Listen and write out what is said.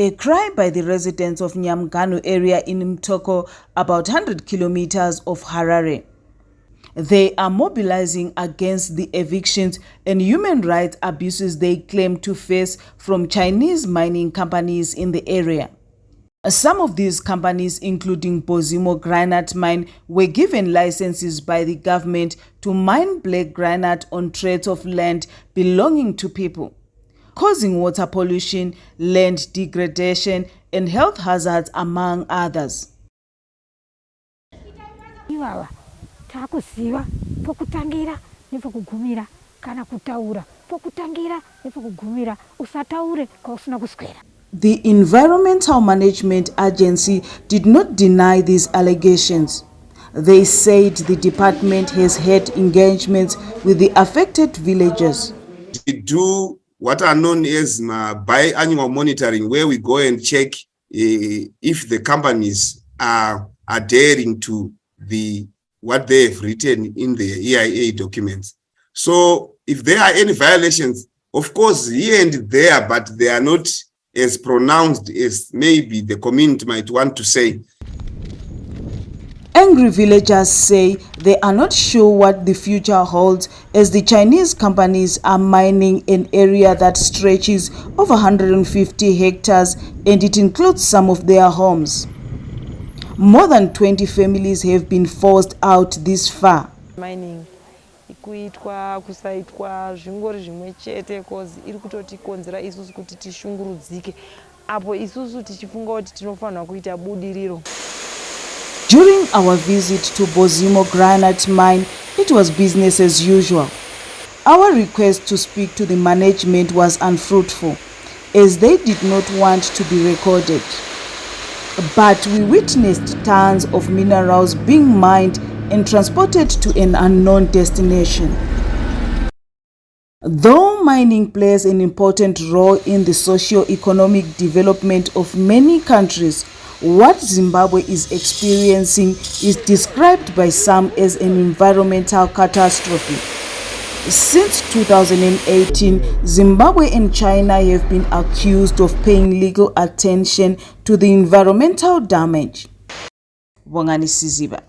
A cry by the residents of Nyamgano area in Mtoko, about 100 kilometers of Harare. They are mobilizing against the evictions and human rights abuses they claim to face from Chinese mining companies in the area. Some of these companies, including Bozimo Granite Mine, were given licenses by the government to mine black granite on tracts of land belonging to people causing water pollution, land degradation, and health hazards, among others. ivava taakuziva pokutangira nepokugumira kana kutaura pokutangira nepokugumira usataure kwausina kuswera The Environmental Management Agency did not deny these allegations. They said the department has had engagements with the affected villagers. We do what are known as uh, biannual monitoring, where we go and check uh, if the companies are adhering to the what they have written in the EIA documents. So if there are any violations, of course, here and there, but they are not as pronounced as maybe the community might want to say. Angry villagers say they are not sure what the future holds as the Chinese companies are mining an area that stretches over 150 hectares and it includes some of their homes. More than 20 families have been forced out this far. Mining kuitwa kusaitwa zvingori zvimwe chete cause iri kutotikonzera isusu kuti tishungurudzike apo isusu tichifunga kuti tinofanirwa kuita budiriro During our visit to Bozimo Granite Mine, it was business as usual. Our request to speak to the management was unfruitful, as they did not want to be recorded. But we witnessed tons of minerals being mined and transported to an unknown destination. Though mining plays an important role in the socio-economic development of many countries, what Zimbabwe is experiencing is described by some as an environmental catastrophe. Since 2018, Zimbabwe and China have been accused of paying legal attention to the environmental damage. Bongani Siziba